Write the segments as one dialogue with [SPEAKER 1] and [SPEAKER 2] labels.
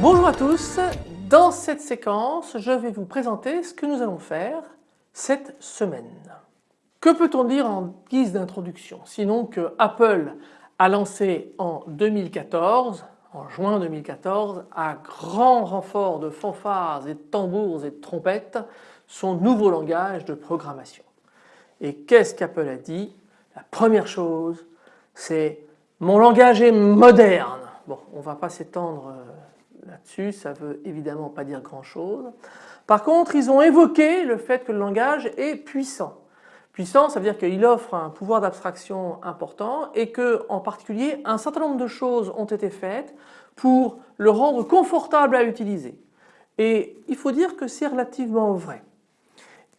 [SPEAKER 1] Bonjour à tous, dans cette séquence je vais vous présenter ce que nous allons faire cette semaine. Que peut-on dire en guise d'introduction? Sinon que Apple a lancé en 2014, en juin 2014, à grand renfort de fanfares et de tambours et de trompettes, son nouveau langage de programmation. Et qu'est-ce qu'Apple a dit? La première chose c'est mon langage est moderne. Bon on ne va pas s'étendre euh, là-dessus, ça veut évidemment pas dire grand chose. Par contre ils ont évoqué le fait que le langage est puissant. Puissant ça veut dire qu'il offre un pouvoir d'abstraction important et que en particulier un certain nombre de choses ont été faites pour le rendre confortable à utiliser. Et il faut dire que c'est relativement vrai.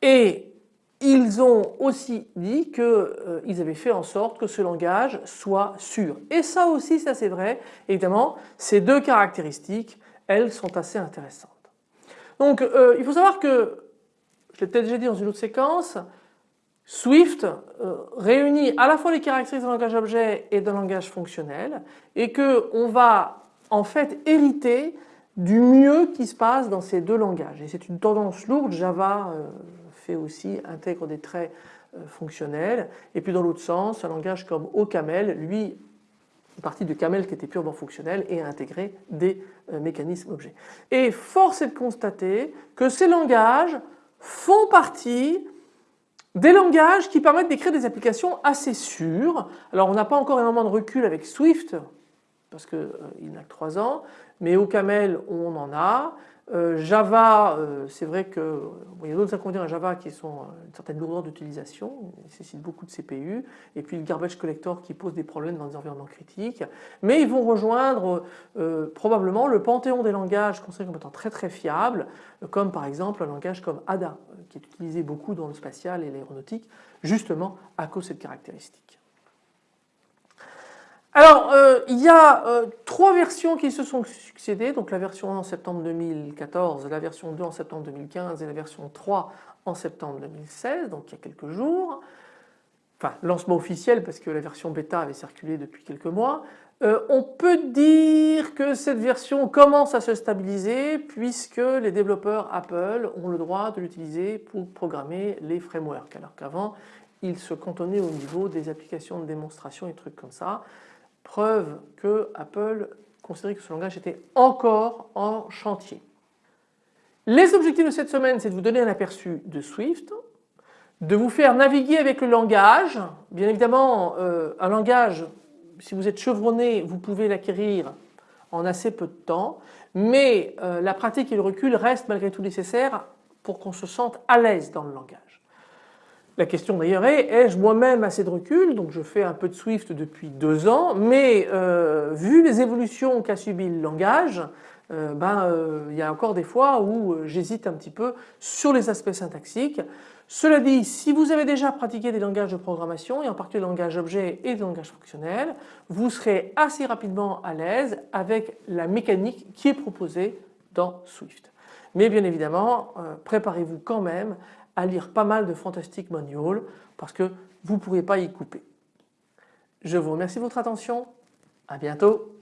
[SPEAKER 1] Et ils ont aussi dit qu'ils euh, avaient fait en sorte que ce langage soit sûr. Et ça aussi, ça c'est vrai. Évidemment, ces deux caractéristiques, elles sont assez intéressantes. Donc euh, il faut savoir que, je l'ai peut-être déjà dit dans une autre séquence, Swift euh, réunit à la fois les caractéristiques d'un langage objet et d'un langage fonctionnel et qu'on va en fait hériter du mieux qui se passe dans ces deux langages. Et c'est une tendance lourde, Java aussi intègre des traits euh, fonctionnels et puis dans l'autre sens un langage comme OCaml lui une partie de Camel qui était purement fonctionnel et a intégré des euh, mécanismes objets. Et force est de constater que ces langages font partie des langages qui permettent d'écrire des applications assez sûres. Alors on n'a pas encore énormément de recul avec Swift parce qu'il euh, n'a que 3 ans, mais OCaml on en a. Euh, Java, euh, c'est vrai que il y a d'autres inconvénients à Java qui sont euh, une certaine lourdeur d'utilisation, il nécessite beaucoup de CPU, et puis le garbage collector qui pose des problèmes dans des environnements critiques. Mais ils vont rejoindre probablement le panthéon des langages considérés comme étant très très fiables, comme par exemple un langage comme ADA, qui est utilisé beaucoup dans le spatial et l'aéronautique, justement à cause de cette caractéristique. Alors euh, il y a euh, trois versions qui se sont succédées, donc la version 1 en septembre 2014, la version 2 en septembre 2015 et la version 3 en septembre 2016, donc il y a quelques jours. Enfin lancement officiel parce que la version bêta avait circulé depuis quelques mois. Euh, on peut dire que cette version commence à se stabiliser puisque les développeurs Apple ont le droit de l'utiliser pour programmer les frameworks alors qu'avant ils se cantonnaient au niveau des applications de démonstration et trucs comme ça. Preuve que Apple considérait que ce langage était encore en chantier. Les objectifs de cette semaine, c'est de vous donner un aperçu de Swift, de vous faire naviguer avec le langage. Bien évidemment, euh, un langage, si vous êtes chevronné, vous pouvez l'acquérir en assez peu de temps, mais euh, la pratique et le recul restent malgré tout nécessaires pour qu'on se sente à l'aise dans le langage. La question d'ailleurs est, ai-je moi-même assez de recul? Donc je fais un peu de Swift depuis deux ans, mais euh, vu les évolutions qu'a subi le langage, euh, ben, euh, il y a encore des fois où j'hésite un petit peu sur les aspects syntaxiques. Cela dit, si vous avez déjà pratiqué des langages de programmation et en particulier le langage objet et le langage fonctionnel, vous serez assez rapidement à l'aise avec la mécanique qui est proposée dans Swift. Mais bien évidemment, préparez-vous quand même à lire pas mal de Fantastic Manual parce que vous ne pourrez pas y couper. Je vous remercie de votre attention, à bientôt.